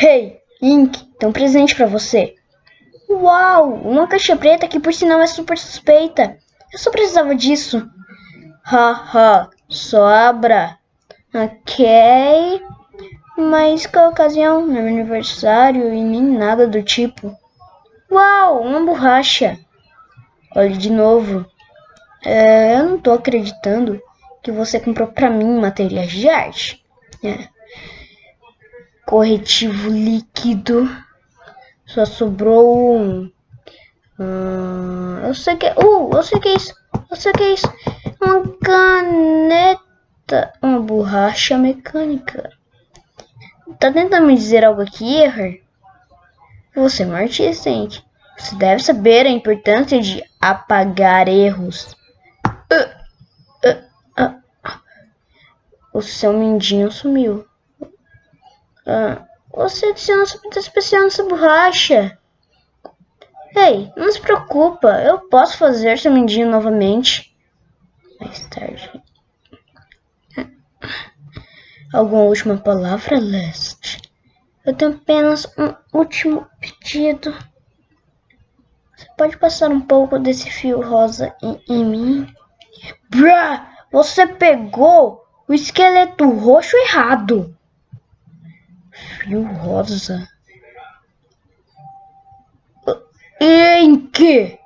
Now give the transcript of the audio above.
Hey, Ink, tem um presente para você. Uau, uma caixa preta que por sinal é super suspeita. Eu só precisava disso. Haha, só abra. Ok. Mas qual ocasião? Não é meu aniversário e nem nada do tipo. Uau, uma borracha. Olhe de novo. É, eu não tô acreditando que você comprou pra mim materiais de arte. É. Corretivo líquido. Só sobrou um. Hum, eu sei que. Uh, eu sei que é isso. Eu sei que é isso. Uma caneta. Uma borracha mecânica. Tá tentando me dizer algo aqui, Error? Você é um artista, hein? Você deve saber a importância de apagar erros. Uh, uh, uh, o seu mindinho sumiu. Ah. Você adiciona especial nessa borracha. Ei, não se preocupa, eu posso fazer seu mindinho novamente. Mais tarde. Alguma última palavra, Leste? Eu tenho apenas um último pedido. Você pode passar um pouco desse fio rosa em, em mim? Brá! Você pegou o esqueleto roxo errado fio rosa. Em que?